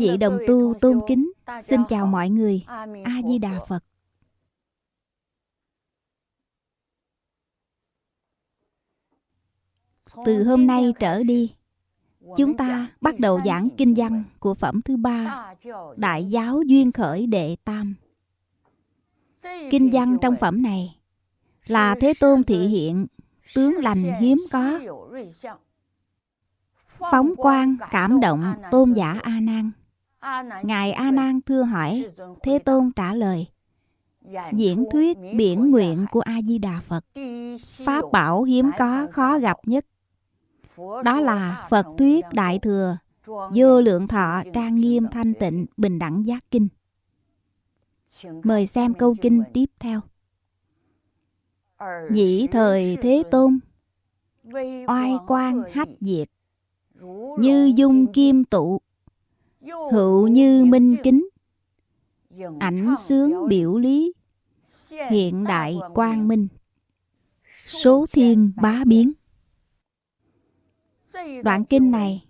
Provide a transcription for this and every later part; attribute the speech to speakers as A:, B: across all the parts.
A: vị đồng tu tôn kính. Xin chào mọi người. A-di-đà Phật. Từ hôm nay trở đi Chúng ta bắt đầu giảng kinh văn của phẩm thứ ba Đại giáo duyên khởi đệ tam. Kinh văn trong phẩm này là Thế Tôn thị hiện tướng lành hiếm có. Phóng quang cảm động tôn giả A Nan. Ngài A Nan thưa hỏi, Thế Tôn trả lời: Diễn thuyết biển nguyện của A Di Đà Phật. Pháp bảo hiếm có khó gặp nhất. Đó là Phật thuyết đại thừa, vô lượng thọ trang nghiêm thanh tịnh bình đẳng giác kinh. Mời xem câu kinh tiếp theo. Nhĩ thời Thế Tôn Oai quang hách diệt như dung kim tụ hữu như minh kính. Ảnh sướng biểu lý. Hiện đại quang minh. Số thiên bá biến. Đoạn kinh này,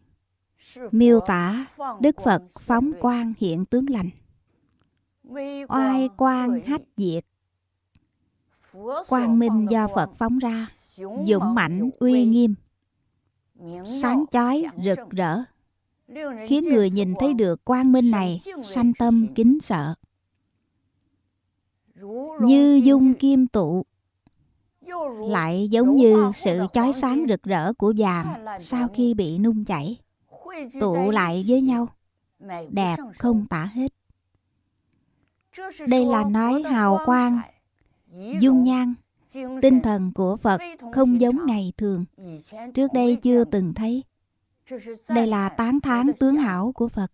A: miêu tả đức phật phóng quang hiện tướng lành. Oai quang hách diệt. Quang minh do phật phóng ra, dũng mãnh uy nghiêm. Sáng chói rực rỡ khiến người nhìn thấy được quang minh này sanh tâm, kính sợ như dung kim tụ, lại giống như sự chói sáng rực rỡ của vàng sau khi bị nung chảy, tụ lại với nhau, đẹp không tả hết đây là nói hào quang, dung nhan, Tinh thần của Phật không giống ngày thường. Trước đây chưa từng thấy. Đây là tán thán tướng hảo của Phật.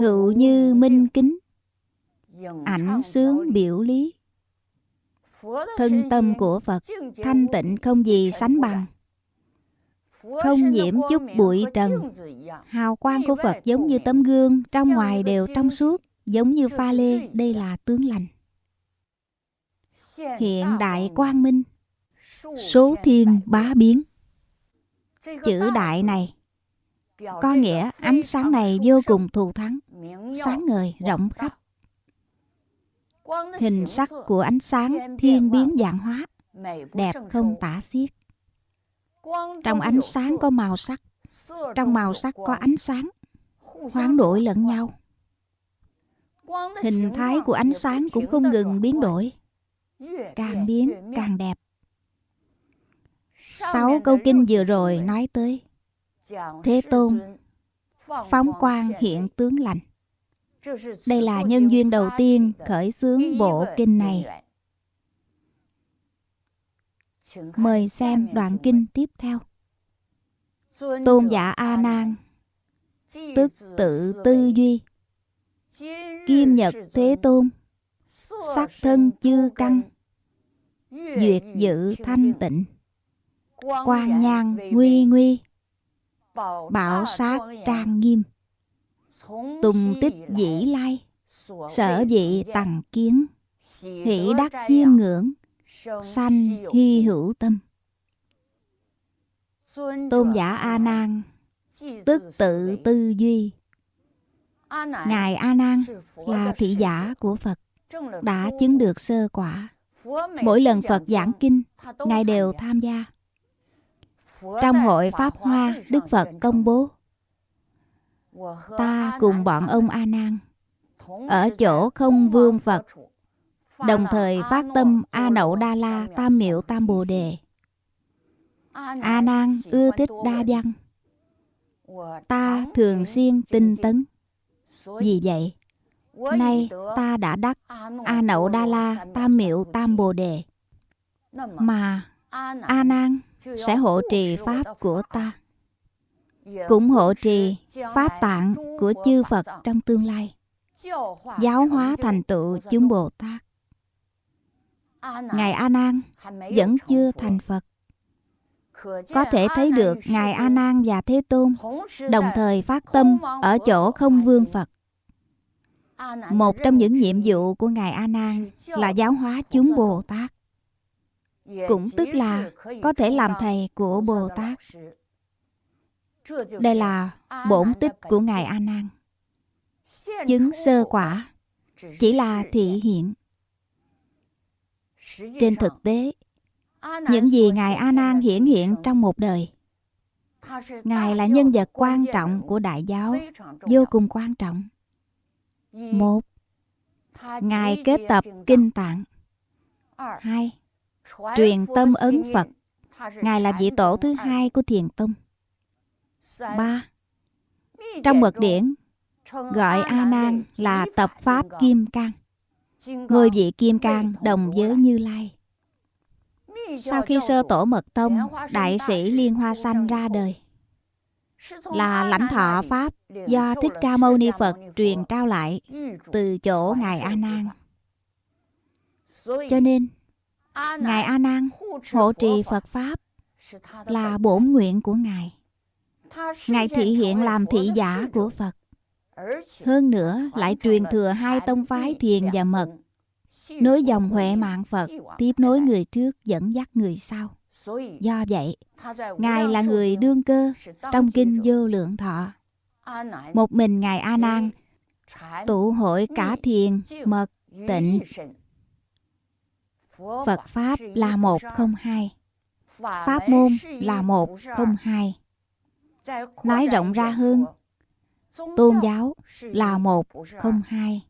A: Hữu như minh kính, ảnh sướng biểu lý. Thân tâm của Phật thanh tịnh không gì sánh bằng. Không nhiễm chút bụi trần. Hào quang của Phật giống như tấm gương, trong ngoài đều trong suốt, giống như pha lê, đây là tướng lành hiện đại quang minh số thiên bá biến chữ đại này có nghĩa ánh sáng này vô cùng thù thắng, sáng ngời, rộng khắp. Hình sắc của ánh sáng thiên biến dạng hóa, đẹp không tả xiết. Trong ánh sáng có màu sắc, trong màu sắc có ánh sáng, hoán đổi lẫn nhau. Hình thái của ánh sáng cũng không ngừng biến đổi, càng biến càng đẹp. Sáu câu kinh vừa rồi nói tới Thế Tôn, Phóng quang hiện tướng lành. Đây là nhân duyên đầu tiên khởi xướng bộ kinh này. Mời xem đoạn kinh tiếp theo. Tôn giả A Nan, Tức tự tư duy. Kim Nhật Thế Tôn, Sắc thân chư căn. Duyệt dự thanh tịnh. Quang nhang nguy nguy. Bảo sát trang nghiêm. Tùng tích dĩ lai. Sở dị tầng kiến. Hỷ đắc chiêm ngưỡng. Sanh hy hữu tâm. Tôn giả A Nan. Tức tự tư duy. Ngài A Nan là thị giả của Phật Đã chứng được sơ quả. Mỗi lần Phật giảng kinh, Ngài đều tham gia. Trong hội Pháp Hoa, Đức Phật công bố. Ta cùng bọn ông A Nan ở chỗ không vương Phật đồng thời phát tâm A Nậu Đa La Tam Miệu Tam Bồ Đề. A Nan ưa thích đa văn. Ta thường xuyên tinh tấn. Vì vậy, Nay ta đã đắc A Nậu Đa La Tam Miệu Tam Bồ Đề. Mà A Nan sẽ hộ trì Pháp của ta Cũng hộ trì Pháp tạng của chư Phật trong tương lai, Giáo hóa thành tựu chúng Bồ Tát Ngài A Nan vẫn chưa thành Phật có thể thấy được Ngài A Nan và Thế Tôn đồng thời phát tâm ở chỗ không vương Phật. Một trong những nhiệm vụ của Ngài A Nan là giáo hóa chúng Bồ Tát. Cũng tức là có thể làm thầy của Bồ Tát. Đây là bổn tích của Ngài A Nan. Chứng sơ quả chỉ là thị hiện. Trên thực tế, những gì Ngài A Nan hiển hiện trong một đời, Ngài là nhân vật quan trọng của đại giáo, vô cùng quan trọng. Một, Ngài kết tập kinh tạng. Hai, truyền tâm ấn Phật. Ngài là vị tổ thứ hai của thiền tông. Ba, trong mật điển gọi A Nan là tập pháp kim cang. Ngôi vị kim cang đồng với Như Lai. Sau khi sơ tổ mật tông, đại sĩ Liên Hoa Sanh ra đời là lãnh thọ pháp do Thích Ca Mâu Ni Phật truyền trao lại từ chỗ ngài A Nan. Cho nên ngài A Nan hộ trì Phật pháp là bổn nguyện của ngài. Ngài thị hiện làm thị giả của Phật. Hơn nữa lại truyền thừa hai tông phái thiền và mật nối dòng huệ mạng Phật tiếp nối người trước dẫn dắt người sau. Do vậy, Ngài là người đương cơ trong kinh vô lượng thọ. Một mình Ngài A Nan tụ hội cả thiền, mật, tịnh. Phật Pháp là một không hai. Pháp môn là một không hai. Nói rộng ra hơn, tôn giáo là một không hai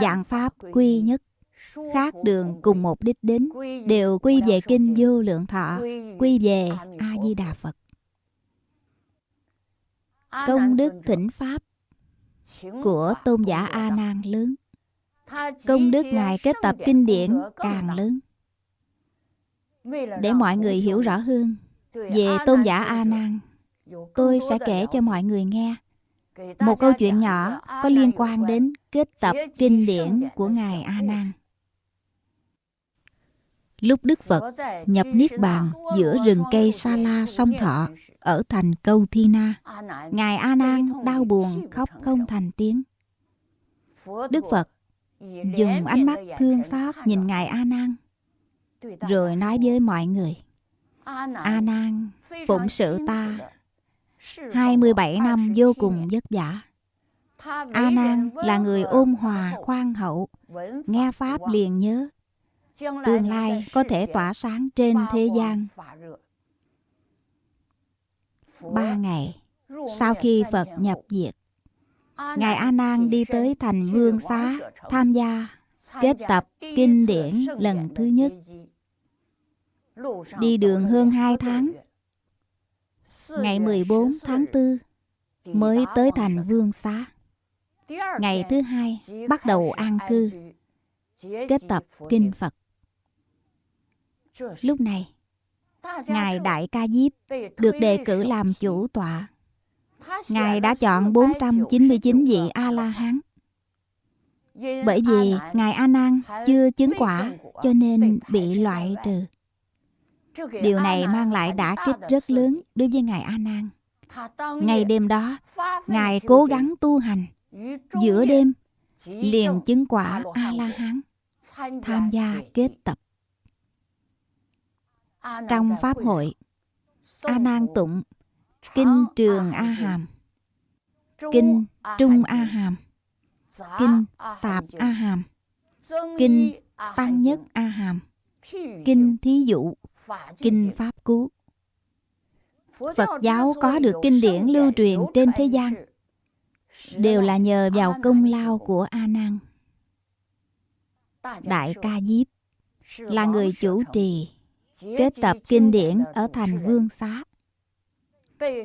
A: dạng pháp quy nhất khác đường cùng một đích đến đều quy về kinh vô lượng thọ quy về a di đà phật công đức thỉnh pháp của tôn giả a nan lớn công đức ngài kết tập kinh điển càng lớn. Để mọi người hiểu rõ hơn về tôn giả a nan tôi sẽ kể cho mọi người nghe một câu chuyện nhỏ có liên quan đến kết tập kinh điển của Ngài A Nan. Lúc Đức Phật nhập Niết Bàn giữa rừng cây Sa La sông Thọ ở thành Câu Thi Na, Ngài A Nan đau buồn khóc không thành tiếng. Đức Phật dùng ánh mắt thương xót nhìn Ngài A Nan, rồi nói với mọi người: A Nan, phụng sự ta 27 năm vô cùng vất vả. A Nan là người ôn hòa, khoan hậu, nghe pháp liền nhớ, tương lai có thể tỏa sáng trên thế gian. Ba ngày sau khi Phật nhập diệt, Ngài A Nan đi tới thành Vương Xá tham gia kết tập kinh điển lần thứ nhất. Đi đường hơn hai tháng Ngày 14 tháng 4 mới tới thành Vương Xá. Ngày thứ hai bắt đầu an cư, kết tập kinh Phật. Lúc này, Ngài Đại Ca Diếp được đề cử làm chủ tọa. Ngài đã chọn 499 vị A-la-hán. Bởi vì Ngài A Nan chưa chứng quả cho nên bị loại trừ. Điều này mang lại đả kích rất lớn đối với Ngài A Nan. Ngày đêm đó, Ngài cố gắng tu hành. Giữa đêm, liền chứng quả A La Hán, tham gia kết tập. Trong pháp hội, A Nan tụng kinh Trường A Hàm, kinh Trung A Hàm, kinh Tạp A Hàm, kinh Tăng Nhất A Hàm, kinh Thí Dụ. Kinh Pháp Cú Phật giáo có được kinh điển lưu truyền trên thế gian. Đều là nhờ vào công lao của A Nan. Đại Ca Diếp là người chủ trì kết tập kinh điển ở thành Vương Xá.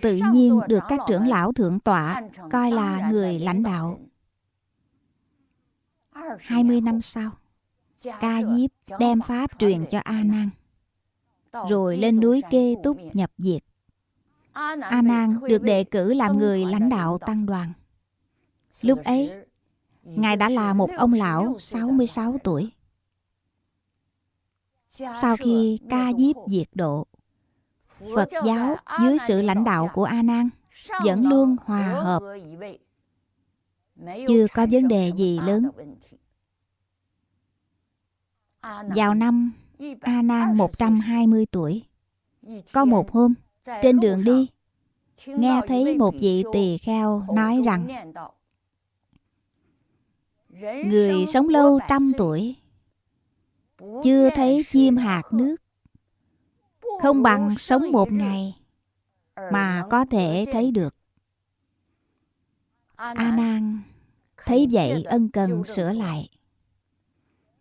A: Tự nhiên được các trưởng lão thượng tọa coi là người lãnh đạo. 20 năm sau, Ca Diếp đem Pháp truyền cho A Nan rồi lên núi Kê Túc nhập diệt. A Nan được đề cử làm người lãnh đạo tăng đoàn. Lúc ấy, Ngài đã là một ông lão 66 tuổi. Sau khi ca diếp diệt độ, Phật giáo dưới sự lãnh đạo của A Nan vẫn luôn hòa hợp, chưa có vấn đề gì lớn. Vào năm A Nan 120 tuổi, có một hôm trên đường đi, nghe thấy một vị tỳ kheo nói rằng người sống lâu trăm tuổi chưa thấy chim hạt nước không bằng sống một ngày mà có thể thấy được. A nan thấy vậy ân cần sửa lại.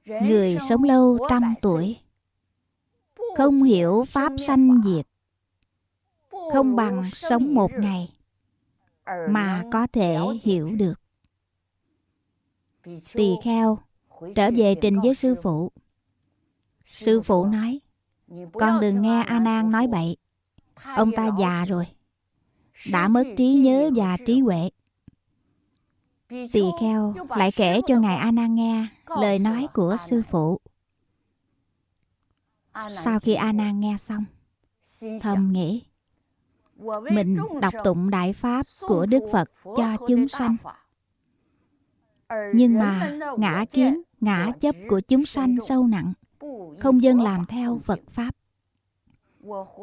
A: Người sống lâu trăm tuổi, không hiểu pháp sanh diệt. Không bằng sống một ngày mà có thể hiểu được. Tỳ kheo trở về trình với sư phụ. Sư phụ nói con đừng nghe a nan nói bậy. ông ta già rồi. đã mất trí nhớ và trí huệ. Tỳ kheo lại kể cho ngài a nan nghe lời nói của sư phụ. Sau khi a nan nghe xong thầm nghĩ mình đọc tụng đại pháp của đức phật cho chúng sanh. Nhưng mà ngã kiến ngã chấp của chúng sanh sâu nặng không dân làm theo phật pháp.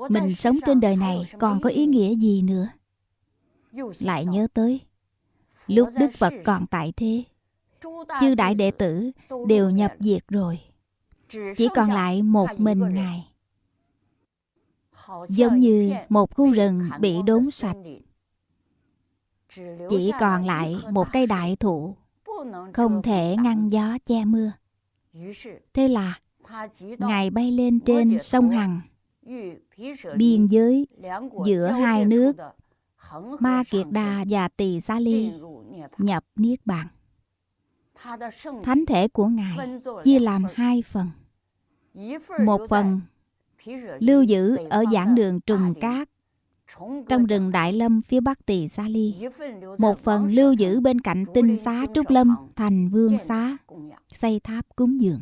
A: Mình sống trên đời này còn có ý nghĩa gì nữa? Lại nhớ tới, lúc đức phật còn tại thế, chư đại đệ tử đều nhập diệt rồi. Chỉ còn lại một mình ngài. Giống như một khu rừng bị đốn sạch. Chỉ còn lại một cây đại thụ, không thể ngăn gió che mưa. Thế là ngài bay lên trên sông hằng biên giới giữa hai nước ma kiệt đà và tỳ xá ly nhập niết bàn thánh thể của ngài chia làm hai phần một phần lưu giữ ở giảng đường trùng cát trong rừng Đại Lâm phía bắc Tỳ Xá Ly. Một phần lưu giữ bên cạnh tinh xá Trúc Lâm thành vương xá, xây tháp cúng dường.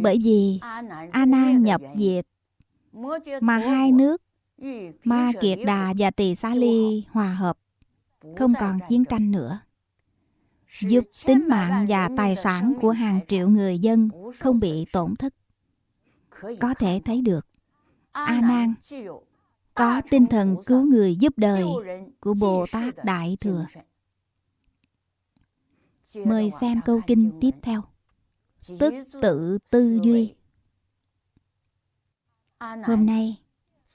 A: Bởi vì A Nan nhập diệt mà hai nước Ma Kiệt Đà và Tỳ Xá Ly hòa hợp, không còn chiến tranh nữa. Giúp tính mạng và tài sản của hàng triệu người dân không bị tổn thất. Có thể thấy được A Nan có tinh thần cứu người giúp đời của Bồ Tát Đại Thừa. Mời xem câu kinh tiếp theo. Tức tự tư duy. Hôm nay,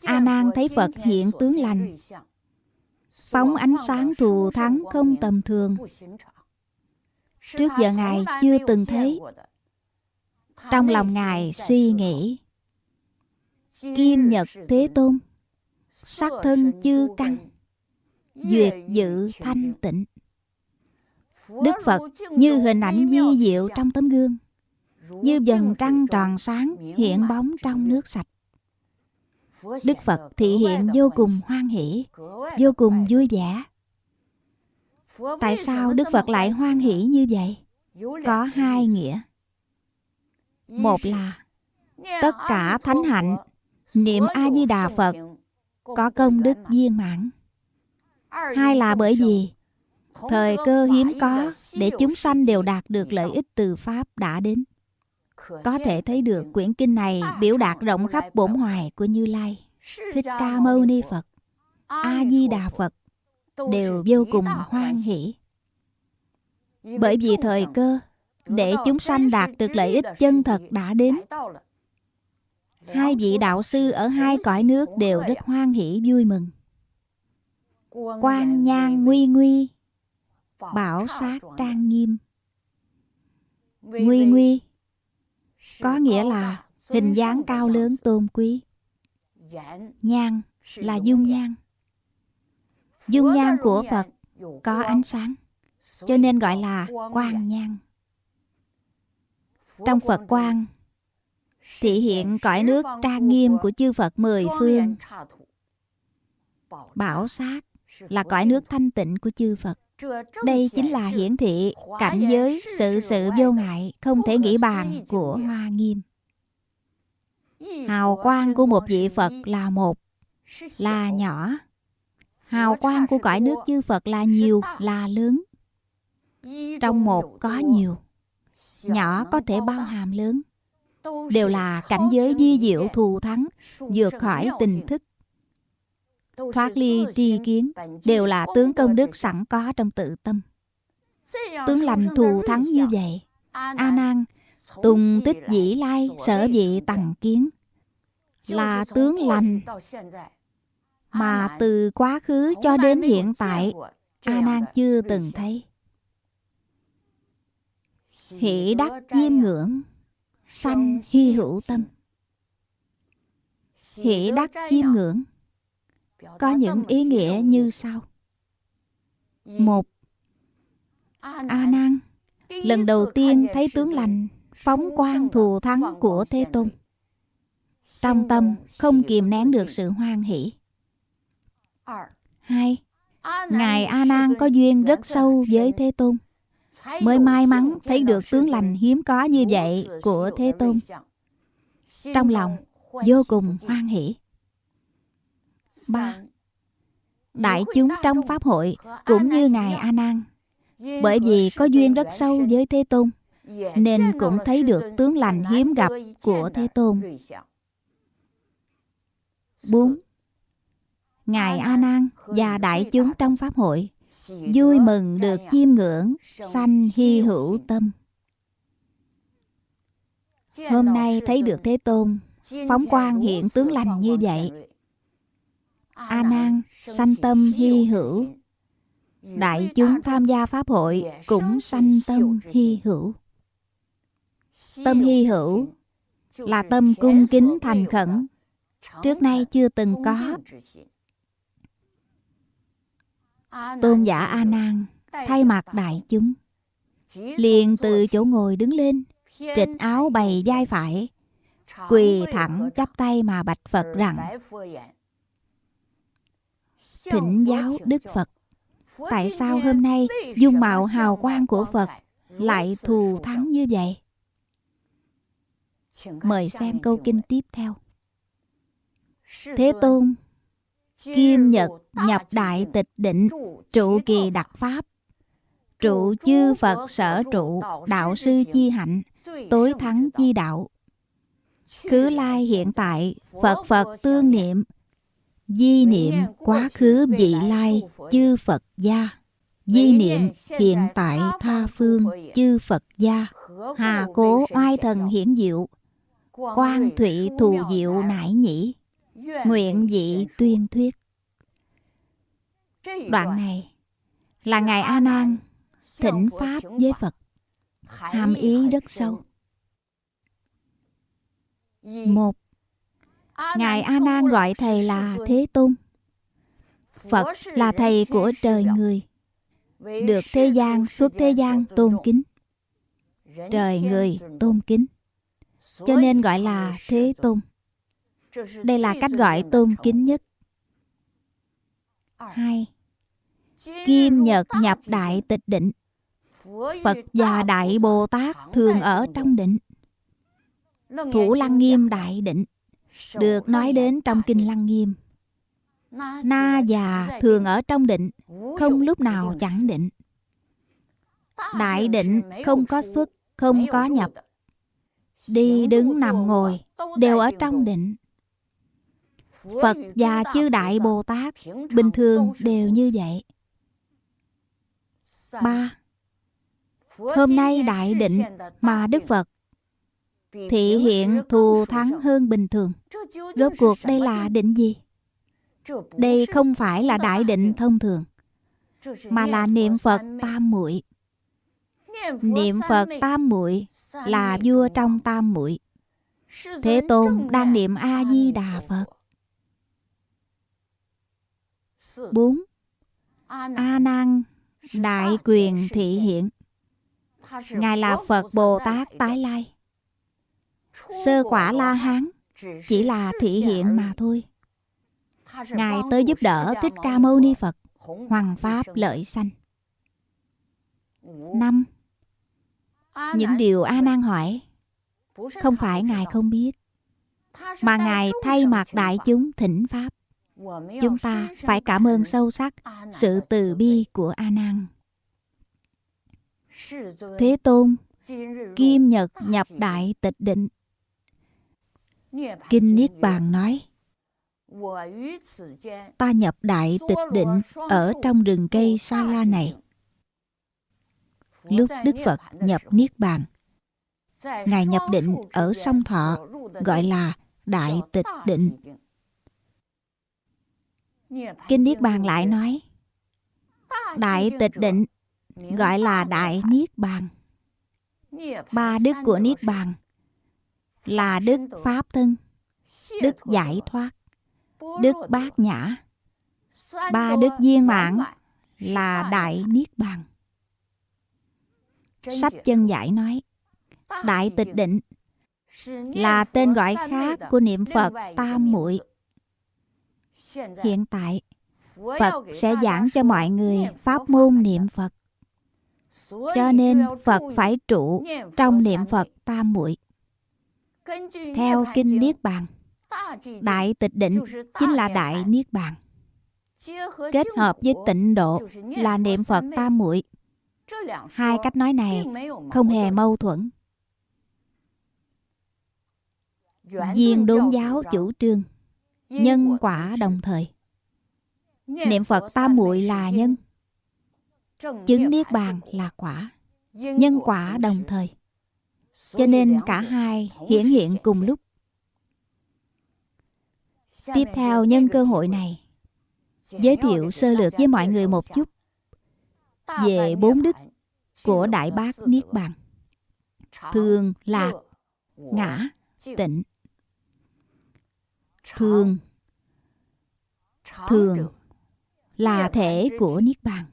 A: A Nan thấy Phật hiện tướng lành, phóng ánh sáng thù thắng không tầm thường. Trước giờ Ngài chưa từng thấy. Trong lòng Ngài suy nghĩ, Kim Nhật Thế Tôn, sắc thân chư căn, duyệt dự thanh tịnh. Đức Phật như hình ảnh vi diệu trong tấm gương, như dần trăng tròn sáng hiện bóng trong nước sạch. Đức Phật thị hiện vô cùng hoan hỷ, vô cùng vui vẻ. Tại sao Đức Phật lại hoan hỷ như vậy? Có hai nghĩa. Một là tất cả thánh hạnh niệm A Di Đà Phật có công đức viên mãn. Hai là bởi vì thời cơ hiếm có để chúng sanh đều đạt được lợi ích từ pháp đã đến. Có thể thấy được quyển kinh này biểu đạt rộng khắp bổn hoài của Như Lai, Thích Ca Mâu Ni Phật, A Di Đà Phật đều vô cùng hoan hỷ. Bởi vì thời cơ để chúng sanh đạt được lợi ích chân thật đã đến. Hai vị đạo sư ở hai cõi nước đều rất hoan hỷ vui mừng. Quan nhan nguy nguy, bảo sát trang nghiêm. Nguy nguy có nghĩa là hình dáng cao lớn tôn quý. Nhan là dung nhan. Dung nhan của Phật có ánh sáng, cho nên gọi là quang nhan. Trong Phật quang thị hiện cõi nước trang nghiêm của chư Phật mười phương. Bảo sát là cõi nước thanh tịnh của chư Phật. Đây chính là hiển thị cảnh giới sự sự vô ngại không thể nghĩ bàn của Hoa Nghiêm. Hào quang của một vị Phật là một, là nhỏ. Hào quang của cõi nước chư Phật là nhiều, là lớn. Trong một có nhiều, nhỏ có thể bao hàm lớn. Đều là cảnh giới di diệu thù thắng, vượt khỏi tình thức. Thoát ly tri kiến, đều là tướng công đức sẵn có trong tự tâm. Tướng lành thù thắng như vậy, A Nan Tùng tích dĩ lai sở dị tầng kiến Là tướng lành Mà từ quá khứ cho đến hiện tại A Nan chưa từng thấy Hỷ đắc chiêm ngưỡng Sanh hy hữu tâm Hỷ đắc chiêm ngưỡng có những ý nghĩa như sau. Một A Nan. Lần đầu tiên thấy tướng lành phóng quang thù thắng của Thế Tôn. Trong tâm không kìm nén được sự hoan hỷ. Hai, Ngài A Nan có duyên rất sâu với Thế Tôn, mới may mắn thấy được tướng lành hiếm có như vậy của Thế Tôn. Trong lòng vô cùng hoan hỷ. Ba, Đại chúng trong Pháp hội cũng như Ngài A Nan, bởi vì có duyên rất sâu với Thế Tôn, nên cũng thấy được tướng lành hiếm gặp của Thế Tôn. 4. Ngài A Nan và đại chúng trong pháp hội vui mừng được chiêm ngưỡng sanh hy hữu tâm. Hôm nay thấy được Thế Tôn phóng quang hiện tướng lành như vậy. A Nan sanh tâm hy hữu. Đại chúng tham gia pháp hội cũng sanh tâm hy hữu. Tâm hy hữu là tâm cung kính thành khẩn, trước nay chưa từng có. Tôn giả A Nan thay mặt đại chúng, liền từ chỗ ngồi đứng lên, trịch áo bày vai phải, quỳ thẳng chắp tay mà bạch Phật rằng: Thỉnh giáo Đức Phật, tại sao hôm nay dung mạo hào quang của Phật lại thù thắng như vậy? Mời xem câu kinh tiếp theo. Thế Tôn Kim Nhật nhập đại tịch định Trụ kỳ đặc pháp. Trụ chư Phật sở trụ Đạo sư chi hạnh Tối thắng chi đạo. Cứ lai hiện tại Phật Phật tương niệm Di niệm quá khứ vị lai Chư Phật gia. Di niệm hiện tại tha phương Chư Phật gia. Hà cố oai thần hiển diệu. Quan thụy thù diệu nải nhĩ. Nguyện dị tuyên thuyết. Đoạn này là ngài a nan thỉnh pháp với phật. Hàm ý rất sâu. Một ngài a nan gọi thầy là thế tôn. Phật là thầy của trời người được thế gian suốt thế gian tôn kính. Trời người tôn kính. Cho nên gọi là Thế Tôn. Đây là cách gọi tôn kính nhất. Hai, Kim Nhật nhập đại tịch định. Phật và Đại Bồ Tát thường ở trong định. Thủ Lăng Nghiêm Đại Định được nói đến trong Kinh Lăng Nghiêm. Na già thường ở trong định, không lúc nào chẳng định. Đại định không có xuất, không có nhập, đi đứng nằm ngồi đều ở trong định phật và chư đại bồ tát bình thường đều như vậy ba hôm nay đại định mà đức phật thị hiện thù thắng hơn bình thường. Rốt cuộc đây là định gì? đây không phải là đại định thông thường mà là niệm phật tam muội. Niệm Phật tam muội là vua trong tam muội. Thế Tôn đang niệm A Di Đà Phật. 4. A Nan đại quyền thị hiện. Ngài là Phật Bồ Tát tái lai. Sơ quả La Hán chỉ là thị hiện mà thôi. Ngài tới giúp đỡ Thích Ca Mâu Ni Phật, hoàng pháp lợi sanh. Năm Những điều A Nan hỏi không phải Ngài không biết. mà Ngài thay mặt đại chúng thỉnh Pháp. Chúng ta phải cảm ơn sâu sắc sự từ bi của A Nan. Thế Tôn, Kim Nhật nhập đại tịch định. Kinh Niết Bàn nói, Ta nhập đại tịch định ở trong rừng cây Sa La này. Lúc Đức Phật nhập Niết Bàn, Ngài nhập định ở sông Thọ gọi là Đại Tịch Định. Kinh Niết Bàn lại nói, Đại Tịch Định gọi là Đại Niết Bàn. Ba đức của Niết Bàn là Đức Pháp Thân, Đức Giải Thoát, Đức Bát Nhã. Ba đức viên mãn là Đại Niết Bàn. Sách chân giải nói, Đại Tịch Định là tên gọi khác của niệm Phật Tam Muội. Hiện tại, Phật sẽ giảng cho mọi người pháp môn niệm Phật. Cho nên Phật phải trụ trong niệm Phật Tam Muội. Theo kinh Niết Bàn, Đại Tịch Định chính là Đại Niết Bàn. Kết hợp với tịnh độ là niệm Phật Tam Muội. Hai cách nói này không hề mâu thuẫn. Viên đốn giáo chủ trương nhân quả đồng thời. Niệm Phật tam muội là nhân, chứng niết bàn là quả, nhân quả đồng thời. Cho nên cả hai hiển hiện cùng lúc. Tiếp theo nhân cơ hội này, giới thiệu sơ lược với mọi người một chút về bốn đức của Đại Bác Niết Bàn. Thường, lạc, ngã, tịnh thường thường là thể của niết bàn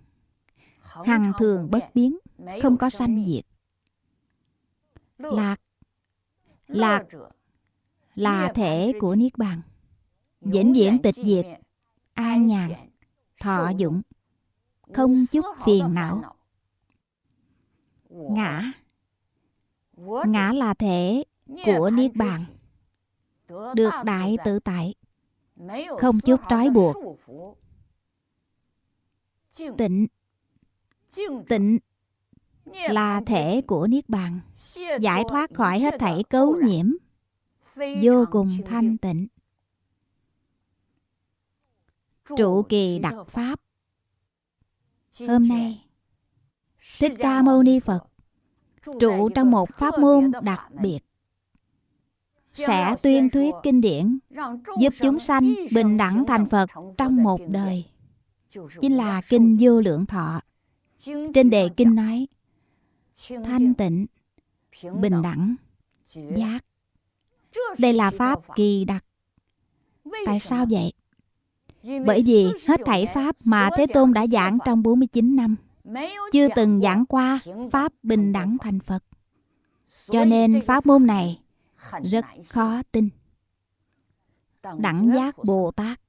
A: hằng thường bất biến không có sanh diệt lạc. Lạc là thể của niết bàn. Vĩnh viễn tịch diệt. an nhàn thọ dụng. Không chút phiền não. ngã. Ngã là thể của niết bàn. Được đại tự tại. không chút trói buộc. tịnh. Tịnh là thể của niết bàn giải thoát khỏi hết thảy cấu nhiễm vô cùng thanh tịnh trụ kỳ đặc pháp hôm nay thích ca mâu ni phật trụ trong một pháp môn đặc biệt sẽ tuyên thuyết kinh điển giúp chúng sanh bình đẳng thành Phật trong một đời. Chính là Kinh Vô Lượng Thọ. Trên đề Kinh nói, thanh tịnh, bình đẳng, giác. Đây là Pháp kỳ đặc. Tại sao vậy? Bởi vì hết thảy Pháp mà Thế Tôn đã giảng trong 49 năm, chưa từng giảng qua Pháp bình đẳng thành Phật. Cho nên Pháp môn này rất khó tin đẳng giác bồ tát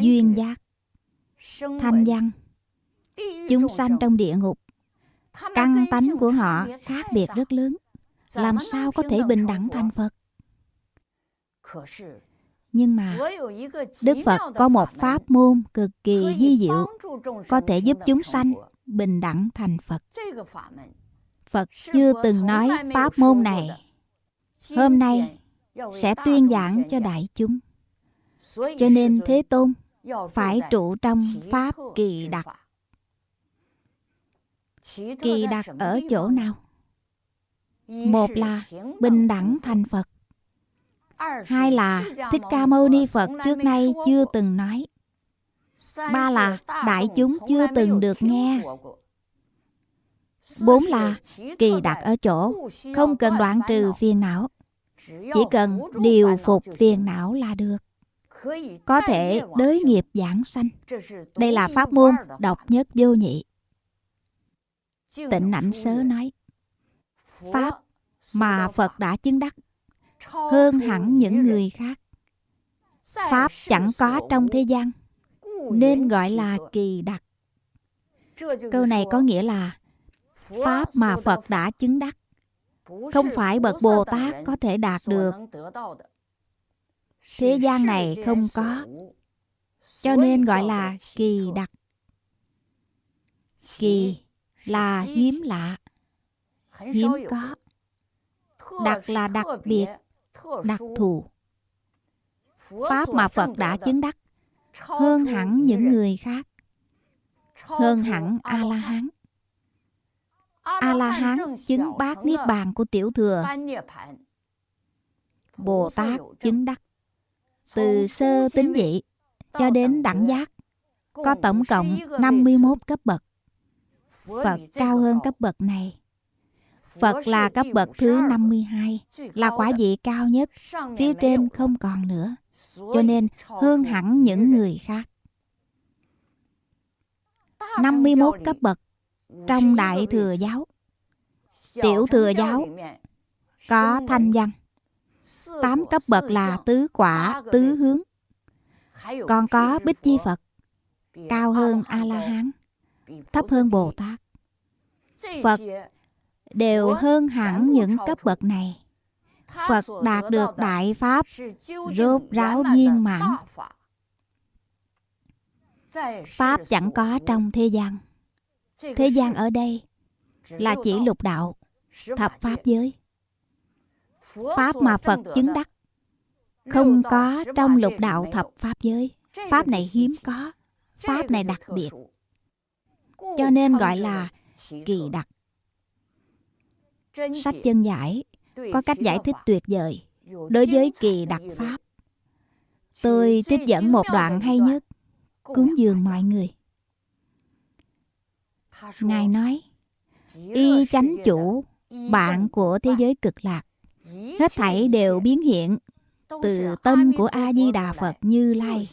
A: duyên giác thanh văn chúng sanh trong địa ngục căn tánh của họ khác biệt rất lớn. làm sao có thể bình đẳng thành phật? Nhưng mà đức phật có một pháp môn cực kỳ di diệu có thể giúp chúng sanh bình đẳng thành phật. Phật chưa từng nói pháp môn này. hôm nay sẽ tuyên giảng cho đại chúng. Cho nên thế tôn phải trụ trong pháp kỳ đặc kỳ đặc ở chỗ nào? một là bình đẳng thành phật. Hai là thích ca mâu ni phật trước nay chưa từng nói. ba là đại chúng chưa từng được nghe. Bốn là kỳ đặc ở chỗ không cần đoạn trừ phiền não. Chỉ cần điều phục phiền não là được. Có thể đới nghiệp giảng sanh. Đây là pháp môn độc nhất vô nhị. Tịnh ảnh sớ nói Pháp mà Phật đã chứng đắc hơn hẳn những người khác. Pháp chẳng có trong thế gian nên gọi là kỳ đặc. Câu này có nghĩa là Pháp mà Phật đã chứng đắc. Không phải bậc Bồ Tát có thể đạt được. Thế gian này không có, cho nên gọi là kỳ đặc. Kỳ là hiếm lạ, hiếm có. Đặc là đặc biệt, đặc thù. Pháp mà Phật đã chứng đắc hơn hẳn những người khác, hơn hẳn A-la-hán. A-la-hán chứng bát niết bàn của tiểu thừa. Bồ Tát chứng đắc từ sơ tính dị cho đến đẳng giác có tổng cộng 51 cấp bậc. Phật cao hơn cấp bậc này. Phật là cấp bậc thứ 52, là quả vị cao nhất, phía trên không còn nữa, cho nên hơn hẳn những người khác. 51 cấp bậc trong Đại Thừa Giáo. Tiểu Thừa Giáo có thanh văn. 8 cấp bậc là tứ quả, tứ hướng. Còn có Bích Chi Phật, cao hơn A-la-hán, thấp hơn Bồ Tát. Phật đều hơn hẳn những cấp bậc này. Phật đạt được đại pháp rốt ráo viên mãn. Pháp chẳng có trong thế gian. Thế gian ở đây là chỉ lục đạo, thập pháp giới. Pháp mà Phật chứng đắc không có trong lục đạo thập pháp giới. Pháp này hiếm có, Pháp này đặc biệt. Cho nên gọi là kỳ đặc. Sách chân giải có cách giải thích tuyệt vời đối với kỳ đặc pháp. Tôi trích dẫn một đoạn hay nhất, cúng dường mọi người. Ngài nói, y chánh chủ, bạn của thế giới cực lạc, hết thảy đều biến hiện từ tâm của A Di Đà Phật Như Lai.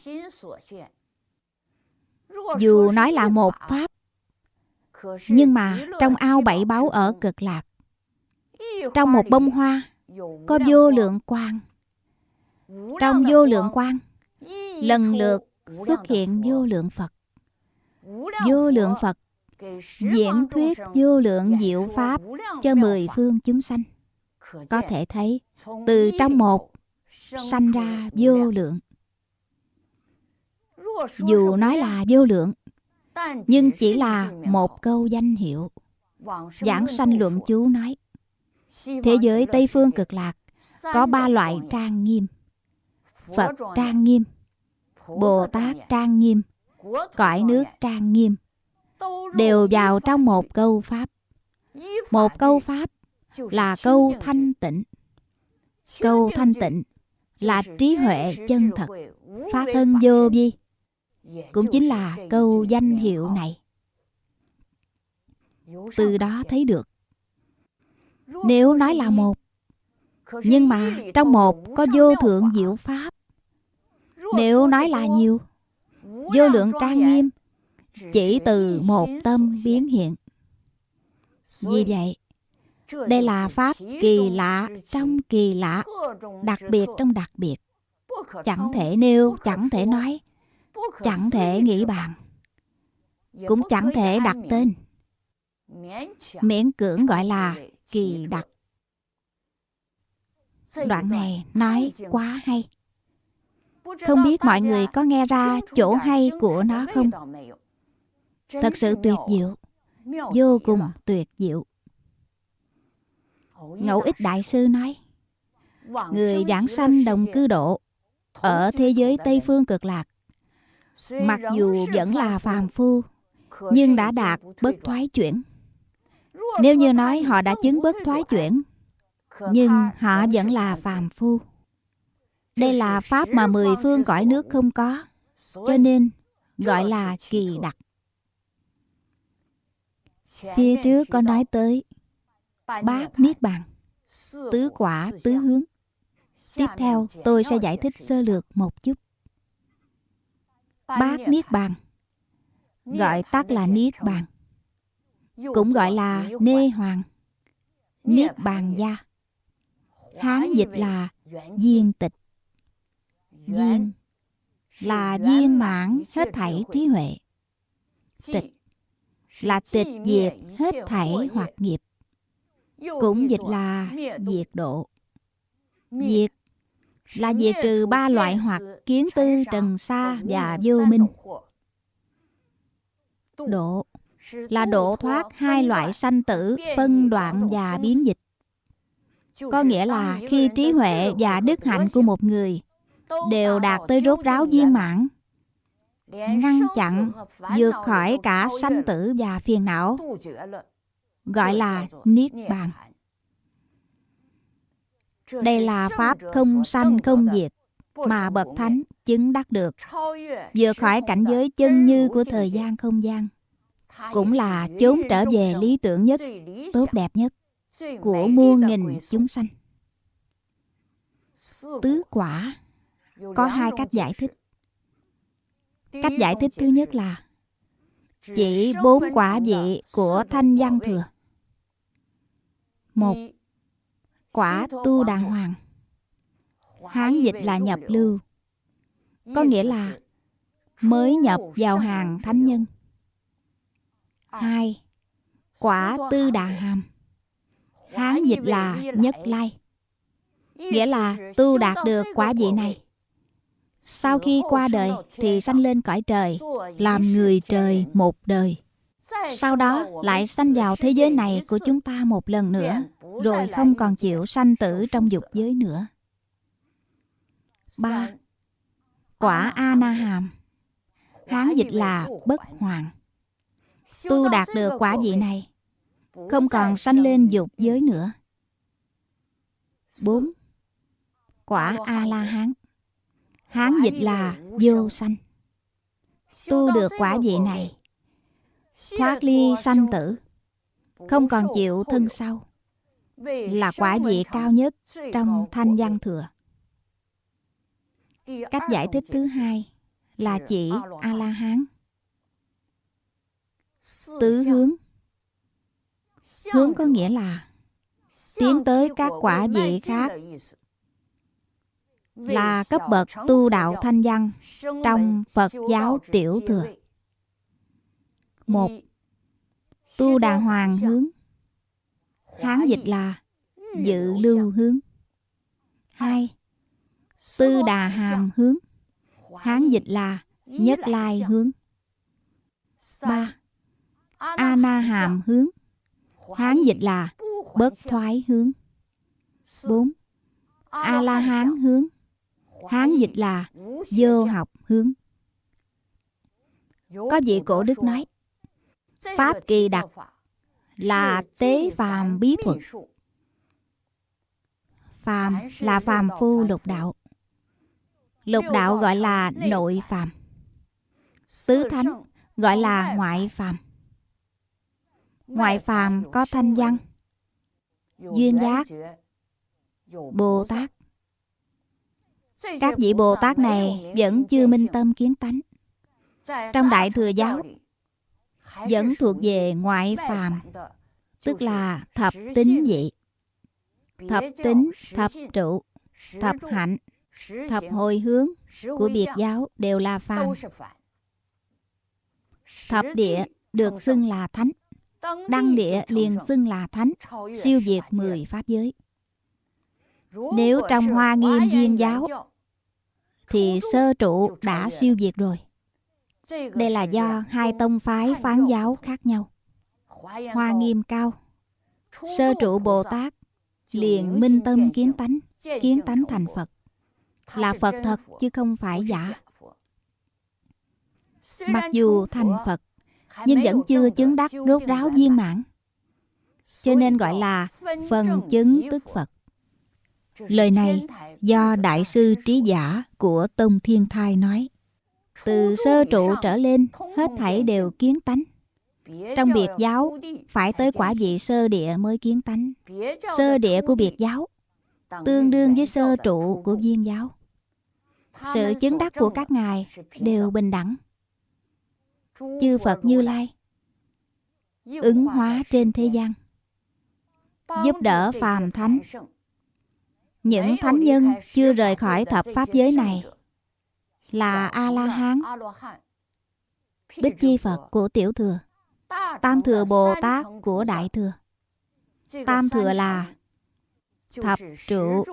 A: Dù nói là một pháp, nhưng mà trong ao bảy báu ở cực lạc, trong một bông hoa có vô lượng quang. Trong vô lượng quang, lần lượt xuất hiện vô lượng Phật. Vô lượng Phật diễn thuyết vô lượng diệu pháp cho mười phương chúng sanh. Có thể thấy từ trong một sanh ra vô lượng. Dù nói là vô lượng, nhưng chỉ là một câu danh hiệu. Giảng sanh luận chú nói, thế giới Tây Phương cực lạc có ba loại trang nghiêm. Phật trang nghiêm, Bồ Tát trang nghiêm, cõi nước trang nghiêm đều vào trong một câu pháp. Một câu pháp là câu thanh tịnh. Câu thanh tịnh là trí huệ chân thật, phát thân vô vi. Cũng chính là câu danh hiệu này. Từ đó thấy được. Nếu nói là một, nhưng mà trong một có vô thượng diệu pháp. Nếu nói là nhiều, vô lượng trang nghiêm, chỉ từ một tâm biến hiện. Vì vậy, đây là pháp kỳ lạ trong kỳ lạ, đặc biệt trong đặc biệt. Chẳng thể nêu, chẳng thể nói, chẳng thể nghĩ bàn, cũng chẳng thể đặt tên. Miễn cưỡng gọi là kỳ đặc. Đoạn này nói quá hay. Không biết mọi người có nghe ra chỗ hay của nó không? Thật sự tuyệt diệu, vô cùng tuyệt diệu. Ngẫu ích Đại Sư nói, Người giảng sanh đồng cư độ ở thế giới Tây Phương cực lạc, mặc dù vẫn là phàm phu, nhưng đã đạt bất thoái chuyển. Nếu như nói họ đã chứng bất thoái chuyển, nhưng họ vẫn là phàm phu. Đây là pháp mà mười phương cõi nước không có, cho nên gọi là kỳ đặc. Phía trước có nói tới bát niết bàn, tứ quả tứ hướng. Tiếp theo tôi sẽ giải thích sơ lược một chút. Bát niết bàn. Gọi tắt là niết bàn, cũng gọi là nê hoàng, niết bàn gia. Hán dịch là viên tịch. Viên là viên mãn hết thảy trí huệ. Tịch là tịch diệt hết thảy hoạt nghiệp. cũng dịch là diệt độ. Diệt là diệt trừ ba loại hoặc kiến tư, trần sa và vô minh. Độ là độ thoát hai loại sanh tử, phân đoạn và biến dịch. Có nghĩa là khi trí huệ và đức hạnh của một người đều đạt tới rốt ráo viên mãn, ngăn chặn, vượt khỏi cả sanh tử và phiền não, gọi là Niết Bàn. Đây là Pháp không sanh không diệt mà Bậc Thánh chứng đắc được, vượt khỏi cảnh giới chân như của thời gian không gian. Cũng là chốn trở về lý tưởng nhất, tốt đẹp nhất của muôn nghìn chúng sanh. Tứ quả có hai cách giải thích. Cách giải thích thứ nhất là chỉ bốn quả vị của thanh văn thừa. Một, quả tu đàng hoàng. Hán dịch là nhập lưu. Có nghĩa là mới nhập vào hàng thánh nhân. Hai, quả tư đà hàm. Hán dịch là nhất lai. Nghĩa là tu đạt được quả vị này. Sau khi qua đời thì sanh lên cõi trời, làm người trời một đời. Sau đó lại sanh vào thế giới này của chúng ta một lần nữa, rồi không còn chịu sanh tử trong dục giới nữa. ba Quả A-na hàm Hán dịch là bất hoàng. Tu đạt được quả vị này, không còn sanh lên dục giới nữa. 4. Quả A-la-hán Hán dịch là vô sanh. Tu được quả vị này, thoát ly sanh tử, không còn chịu thân sau, là quả vị cao nhất trong thanh văn thừa. Cách giải thích thứ hai là chỉ A-la-hán. Tứ hướng Hướng có nghĩa là tiến tới các quả vị khác là cấp bậc tu đạo thanh văn trong Phật giáo tiểu thừa. Một, tu Đà hoàng hướng. Hán dịch là dự lưu hướng. Hai, tư đà hàm hướng. Hán dịch là nhất lai hướng. Ba, a na hàm hướng. Hán dịch là bất thoái hướng. Bốn, a la hán hướng. Hán dịch là vô học hướng. Có vị cổ đức nói, Pháp kỳ đặc là tế phàm bí thuật. Phàm là phàm phu lục đạo. Lục đạo gọi là nội phàm. Tứ thánh gọi là ngoại phàm. Ngoại phàm có thanh văn, duyên giác, Bồ Tát, các vị Bồ Tát này vẫn chưa minh tâm kiến tánh. Trong Đại Thừa Giáo vẫn thuộc về ngoại phàm, tức là thập tính vị. Thập tính, thập trụ, thập hạnh, thập hồi hướng của biệt giáo đều là phàm. Thập địa được xưng là thánh. Đăng địa liền xưng là thánh, siêu diệt mười pháp giới. Nếu trong hoa nghiêm duyên giáo thì sơ trụ đã siêu diệt rồi. Đây là do hai tông phái phán giáo khác nhau. Hoa nghiêm cao, sơ trụ Bồ Tát liền minh tâm kiến tánh, kiến tánh thành Phật. Là Phật thật chứ không phải giả. Mặc dù thành Phật, nhưng vẫn chưa chứng đắc rốt ráo viên mãn. Cho nên gọi là phần chứng tức Phật. Lời này do Đại sư Trí Giả của Tông Thiên Thai nói. Từ sơ trụ trở lên, hết thảy đều kiến tánh. Trong biệt giáo, phải tới quả vị sơ địa mới kiến tánh. Sơ địa của biệt giáo, tương đương với sơ trụ của viên giáo. Sự chứng đắc của các ngài đều bình đẳng. Chư Phật Như Lai ứng hóa trên thế gian giúp đỡ phàm thánh những thánh nhân chưa rời khỏi thập pháp giới này là a la hán bích chi phật của tiểu thừa tam thừa bồ tát của đại thừa Tam thừa là thập trụ,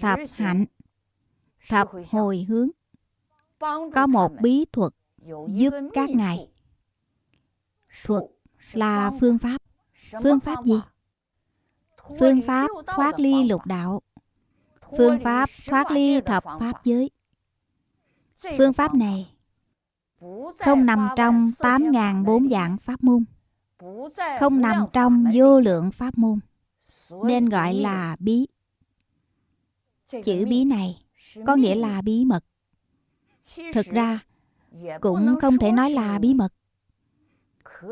A: thập hạnh, thập hồi hướng. Có một bí thuật giúp các ngài. Thuật là phương pháp. Phương pháp gì? Phương pháp thoát ly lục đạo. Phương pháp thoát ly thập pháp giới. Phương pháp này không nằm trong 8.000 bốn dạng pháp môn. Không nằm trong vô lượng pháp môn. Nên gọi là bí. Chữ bí này có nghĩa là bí mật. Thực ra, cũng không thể nói là bí mật.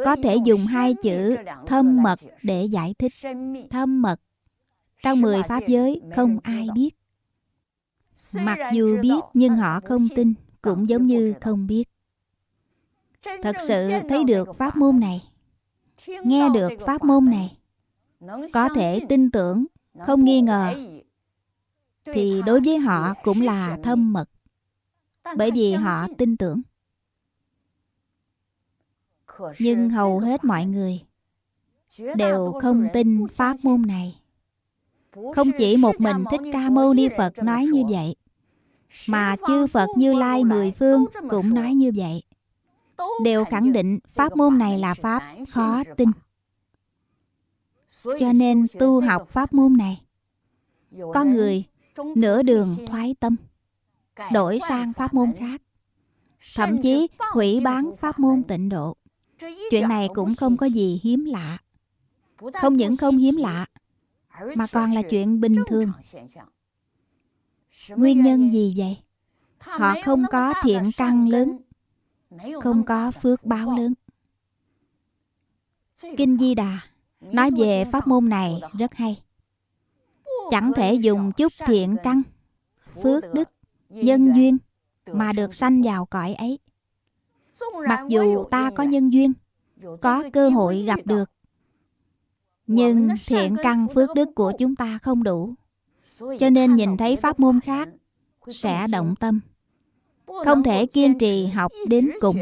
A: Có thể dùng hai chữ thâm mật để giải thích. Thâm mật. Trong mười pháp giới không ai biết. Mặc dù biết nhưng họ không tin, cũng giống như không biết. Thật sự thấy được pháp môn này, nghe được pháp môn này, có thể tin tưởng, không nghi ngờ, thì đối với họ cũng là thâm mật. Bởi vì họ tin tưởng. Nhưng hầu hết mọi người đều không tin pháp môn này. Không chỉ một mình Thích Ca Mâu Ni Phật nói như vậy, mà chư Phật Như Lai mười phương cũng nói như vậy. Đều khẳng định pháp môn này là pháp khó tin. Cho nên tu học pháp môn này, có người nửa đường thoái tâm, đổi sang pháp môn khác, thậm chí hủy bán pháp môn tịnh độ. Chuyện này cũng không có gì hiếm lạ. Không những không hiếm lạ, mà còn là chuyện bình thường. Nguyên nhân gì vậy? Họ không có thiện căn lớn, không có phước báo lớn. Kinh Di Đà nói về pháp môn này rất hay. Chẳng thể dùng chút thiện căn, phước đức, nhân duyên mà được sanh vào cõi ấy. Mặc dù ta có nhân duyên, có cơ hội gặp được, nhưng thiện căn phước đức của chúng ta không đủ. Cho nên nhìn thấy pháp môn khác sẽ động tâm. Không thể kiên trì học đến cùng.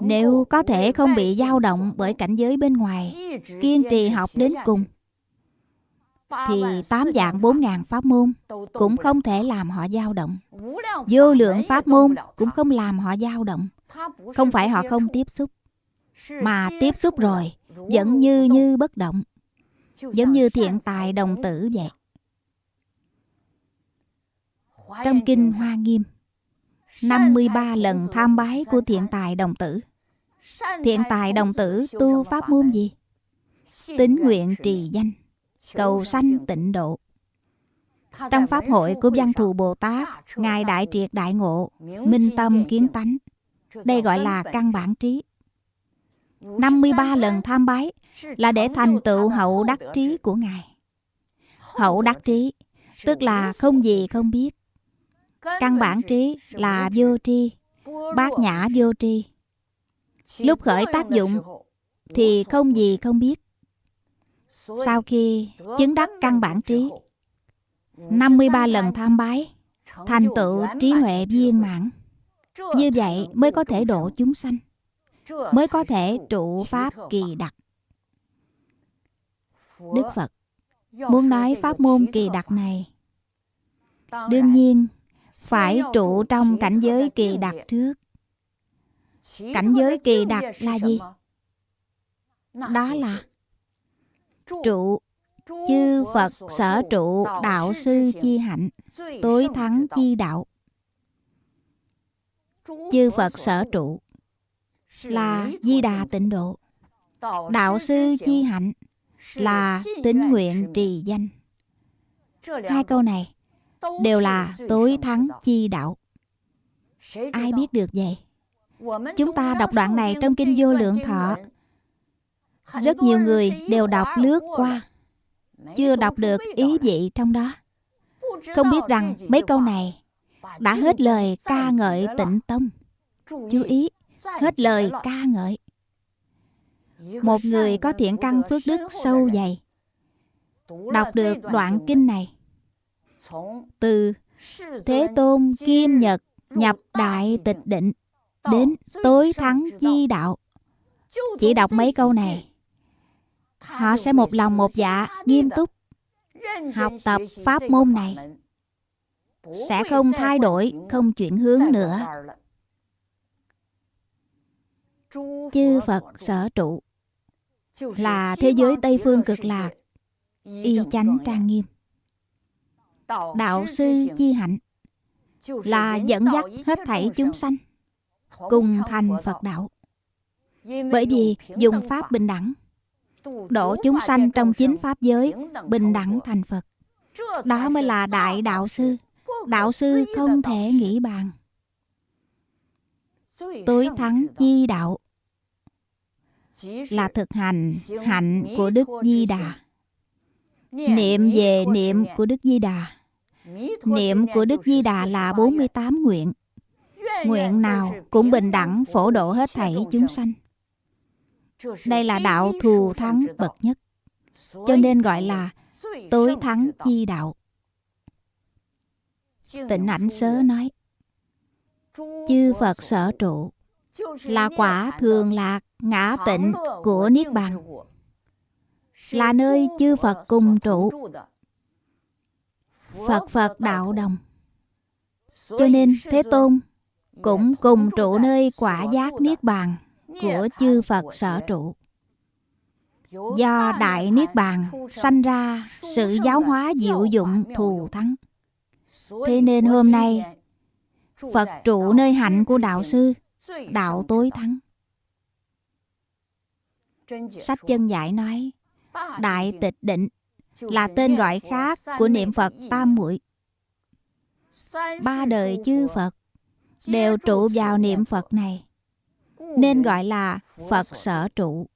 A: Nếu có thể không bị dao động bởi cảnh giới bên ngoài, kiên trì học đến cùng, thì tám dạng bốn ngàn pháp môn cũng không thể làm họ dao động. Vô lượng pháp môn cũng không làm họ dao động. Không phải họ không tiếp xúc, mà tiếp xúc rồi vẫn như như bất động. Giống như thiện tài đồng tử vậy. Trong kinh Hoa Nghiêm, 53 lần tham bái của thiện tài đồng tử. Thiện tài đồng tử tu pháp môn gì? Tính nguyện trì danh cầu sanh tịnh độ. Trong Pháp hội của Văn Thù Bồ Tát, Ngài Đại Triệt Đại Ngộ, Minh Tâm Kiến Tánh. Đây gọi là căn bản trí. 53 lần tham bái là để thành tựu hậu đắc trí của Ngài. Hậu đắc trí, tức là không gì không biết. Căn bản trí là vô tri, bát nhã vô tri. Lúc khởi tác dụng thì không gì không biết. Sau khi chứng đắc căn bản trí 53 lần tham bái Thành tựu trí huệ viên mãn Như vậy mới có thể độ chúng sanh Mới có thể trụ pháp kỳ đặc. Đức Phật muốn nói pháp môn kỳ đặc này. Đương nhiên, phải trụ trong cảnh giới kỳ đặc trước. Cảnh giới kỳ đặc là gì? Đó là trụ chư phật sở trụ đạo sư chi hạnh, tối thắng chi đạo. Chư phật sở trụ là di đà tịnh độ. Đạo sư chi hạnh là tính nguyện trì danh. Hai câu này đều là tối thắng chi đạo. Ai biết được vậy? Chúng ta đọc đoạn này trong kinh vô lượng thọ. Rất nhiều người đều đọc lướt qua chưa đọc được ý vị trong đó. Không biết rằng mấy câu này đã hết lời ca ngợi tịnh tông. Chú ý hết lời ca ngợi. Một người có thiện căn phước đức sâu dày đọc được đoạn kinh này. Từ thế tôn kim nhật nhập đại tịch định đến tối thắng chi đạo. Chỉ đọc mấy câu này Họ sẽ một lòng một dạ, nghiêm túc học tập pháp môn này. Sẽ không thay đổi, không chuyển hướng nữa. Chư Phật sở trụ là thế giới Tây Phương cực lạc, y chánh trang nghiêm. Đạo sư chi hạnh là dẫn dắt hết thảy chúng sanh cùng thành Phật đạo. Bởi vì dùng pháp bình đẳng độ chúng sanh trong chính pháp giới bình đẳng thành Phật. Đó mới là đại đạo sư. Đạo sư không thể nghĩ bàn. Tối thắng chi đạo là thực hành hạnh của Đức Di Đà. Niệm về niệm của Đức Di Đà. Niệm của Đức Di Đà là 48 nguyện. Nguyện nào cũng bình đẳng phổ độ hết thảy chúng sanh. Đây là đạo thù thắng bậc nhất. Cho nên gọi là tối thắng chi đạo. Tịnh ảnh sớ nói Chư Phật sở trụ Là quả thường lạc ngã tịnh của Niết Bàn Là nơi chư Phật cùng trụ Phật Phật đạo đồng Cho nên Thế Tôn cũng cùng trụ nơi quả giác Niết Bàn của chư Phật sở trụ. Do Đại Niết Bàn sanh ra sự giáo hóa diệu dụng thù thắng. Thế nên hôm nay, Phật trụ nơi hạnh của Đạo Sư, Đạo tối thắng. Sách chân giải nói, Đại tịch định là tên gọi khác của niệm Phật Tam Muội. Ba đời chư Phật đều trụ vào niệm Phật này nên gọi là Phật sở trụ.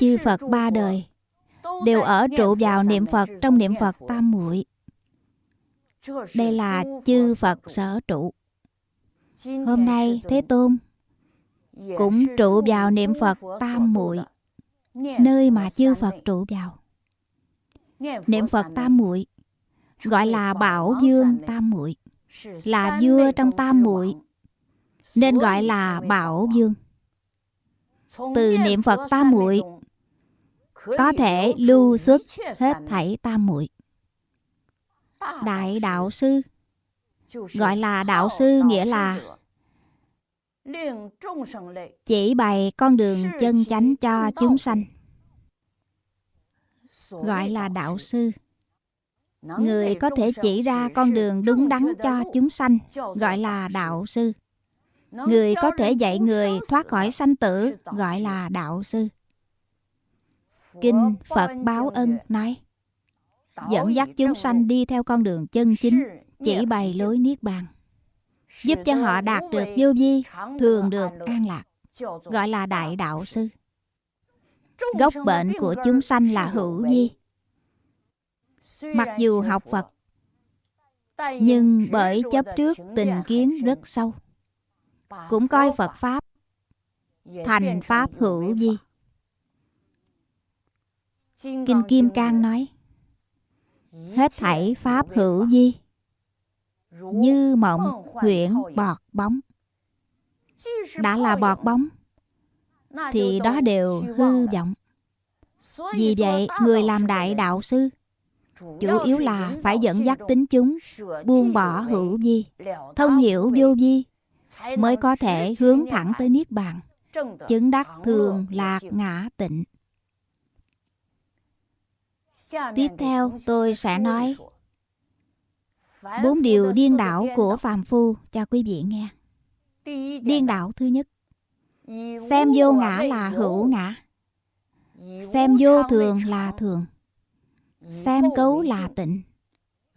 A: Chư Phật ba đời đều ở trụ vào niệm Phật trong niệm Phật tam muội. Đây là chư Phật sở trụ. Hôm nay Thế Tôn cũng trụ vào niệm Phật tam muội, nơi mà chư Phật trụ vào. Niệm Phật tam muội gọi là Bảo Dương tam muội, là vua trong tam muội nên gọi là Bảo Dương. Từ niệm Phật tam muội có thể lưu xuất hết thảy tam muội. Đại đạo sư gọi là đạo sư nghĩa là chỉ bày con đường chân chánh cho chúng sanh. gọi là đạo sư. người có thể chỉ ra con đường đúng đắn cho chúng sanh gọi là đạo sư. Người có thể dạy người thoát khỏi sanh tử gọi là đạo sư. Kinh Phật Báo Ân nói Dẫn dắt chúng sanh đi theo con đường chân chính Chỉ bày lối Niết Bàn Giúp cho họ đạt được vô vi Thường được an lạc, Gọi là Đại Đạo Sư Gốc bệnh của chúng sanh là hữu vi Mặc dù học Phật, Nhưng bởi chấp trước tình kiến rất sâu, cũng coi Phật Pháp thành Pháp hữu vi. Kinh Kim Cang nói, Hết thảy Pháp hữu vi như mộng huyễn bọt bóng Đã là bọt bóng Thì đó đều hư vọng Vì vậy người làm đại đạo sư Chủ yếu là phải dẫn dắt tính chúng Buông bỏ hữu vi Thông hiểu vô vi mới có thể hướng thẳng tới Niết Bàn, chứng đắc thường lạc ngã tịnh. Tiếp theo tôi sẽ nói bốn điều điên đảo của phàm phu. Cho quý vị nghe. Điên đảo thứ nhất, xem vô ngã là hữu. ngã, xem vô thường là thường, xem cấu là tịnh,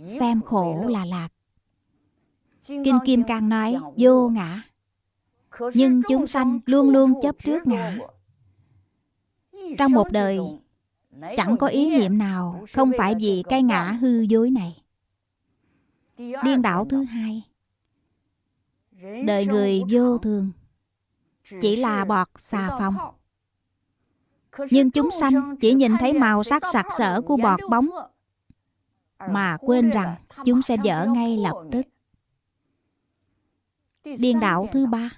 A: xem khổ là lạc. Kinh Kim Cang nói vô ngã. Nhưng chúng sanh luôn luôn chấp trước ngã. Trong một đời Chẳng có ý niệm nào Không phải vì cái ngã hư dối này Điên đảo thứ hai. Đời người vô thường. Chỉ là bọt xà phòng. Nhưng chúng sanh chỉ nhìn thấy màu sắc sặc sỡ của bọt bóng. Mà quên rằng chúng sẽ dở ngay lập tức. Điên đạo thứ ba.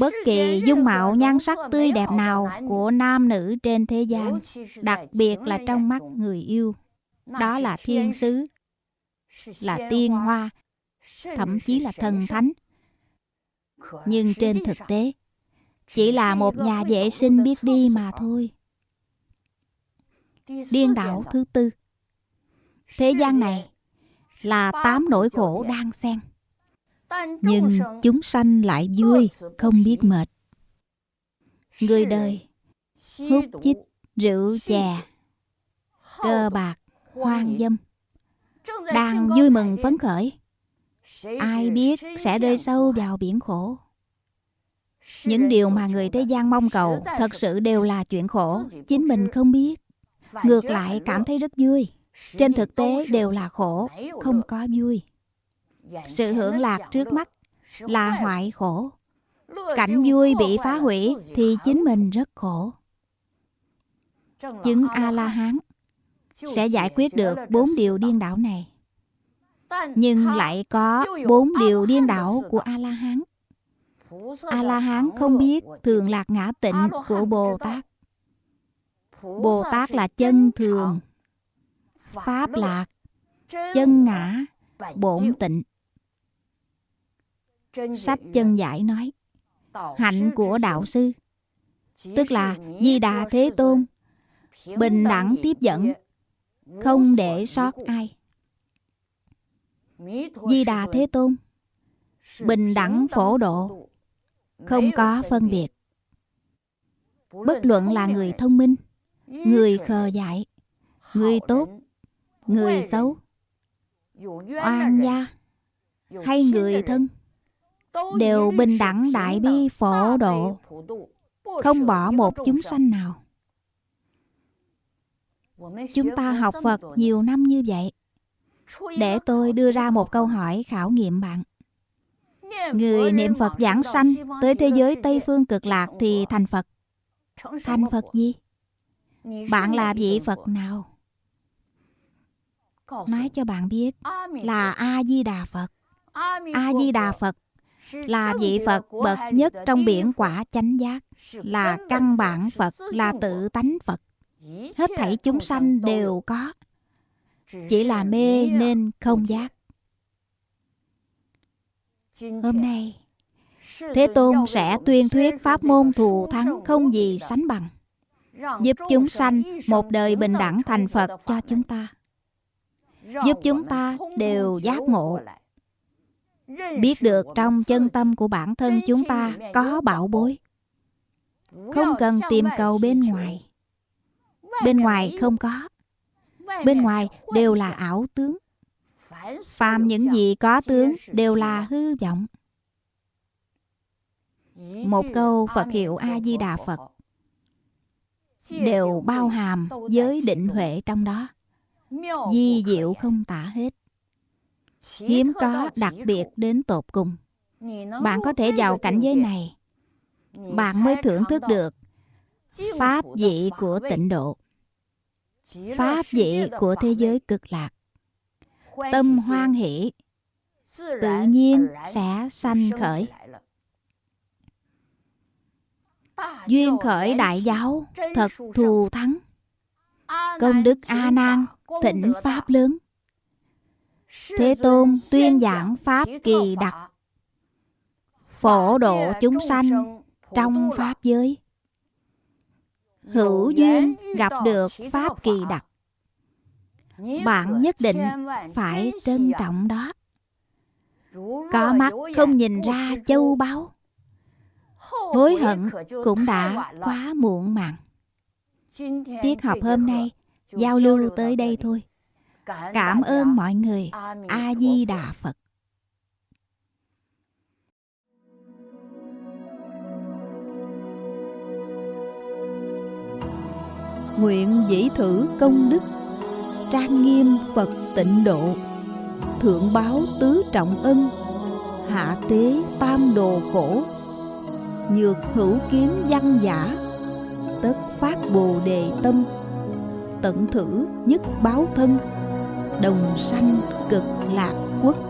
A: Bất kỳ dung mạo nhan sắc tươi đẹp nào của nam nữ trên thế gian, đặc biệt là trong mắt người yêu, đó là thiên sứ, là tiên hoa, thậm chí là thần thánh. Nhưng trên thực tế, chỉ là một nhà vệ sinh biết đi mà thôi. Điên đảo thứ tư Thế gian này là tám nỗi khổ đang xen. Nhưng chúng sanh lại vui, không biết mệt. Người đời hút chích, rượu chè, cơ bạc, hoang dâm. Đang vui mừng phấn khởi. Ai biết sẽ rơi sâu vào biển khổ. Những điều mà người thế gian mong cầu thật sự đều là chuyện khổ, chính mình không biết. Ngược lại cảm thấy rất vui. Trên thực tế đều là khổ, không có vui. Sự hưởng lạc trước mắt là hoại khổ. Cảnh vui bị phá hủy thì chính mình rất khổ. Chứng A-la-hán sẽ giải quyết được bốn điều điên đảo này. Nhưng lại có bốn điều điên đảo của A-la-hán. A-la-hán không biết thường lạc ngã tịnh của Bồ Tát. Bồ Tát là chân thường, Pháp lạc, chân ngã, bổn tịnh. Sách chân giải nói, hạnh của đạo sư, tức là Di Đà Thế Tôn, bình đẳng tiếp dẫn, không để sót ai. Di Đà Thế Tôn, bình đẳng phổ độ, không có phân biệt. Bất luận là người thông minh, người khờ dại, người tốt, người xấu, oan gia hay người thân đều bình đẳng đại bi phổ độ, không bỏ một chúng sanh nào. Chúng ta học Phật nhiều năm như vậy. Để tôi đưa ra một câu hỏi khảo nghiệm bạn. Người niệm Phật giảng sanh tới thế giới Tây Phương cực lạc thì thành Phật. Thành Phật gì? Bạn là vị Phật nào? Nói cho bạn biết là A-di-đà Phật. A-di-đà Phật là vị Phật bậc nhất trong biển quả chánh giác, là căn bản Phật, là tự tánh Phật. Hết thảy chúng sanh đều có, chỉ là mê nên không giác. Hôm nay, Thế Tôn sẽ tuyên thuyết pháp môn thù thắng không gì sánh bằng, giúp chúng sanh một đời bình đẳng thành Phật cho chúng ta, giúp chúng ta đều giác ngộ. biết được trong chân tâm của bản thân chúng ta có bảo bối. Không cần tìm cầu bên ngoài bên ngoài không có. Bên ngoài đều là ảo tướng. Phàm những gì có tướng đều là hư vọng. Một câu phật hiệu a di đà phật đều bao hàm giới định huệ trong đó. Di diệu không tả hết. Hiếm có đặc biệt đến tột cùng. Bạn có thể vào cảnh giới này. Bạn mới thưởng thức được pháp vị của tịnh độ pháp vị của thế giới cực lạc. Tâm hoan hỷ tự nhiên sẽ sanh khởi. duyên khởi đại giáo thật thù thắng. Công đức a nan thịnh pháp lớn. Thế tôn tuyên giảng pháp kỳ đặc. Phổ độ chúng sanh trong pháp giới hữu duyên gặp được pháp kỳ đặc. Bạn nhất định phải trân trọng đó. Có mắt không nhìn ra châu báu. hối hận cũng đã quá muộn màng. tiết học hôm nay giao lưu tới đây thôi. cảm ơn mọi người. A di đà phật
B: nguyện dĩ thử công đức, trang nghiêm phật tịnh độ, thượng báo tứ trọng ân, hạ tế tam đồ khổ, nhược hữu kiến văn giả, tất phát bồ đề tâm, tận thử nhất báo thân, đồng sanh cực lạc quốc.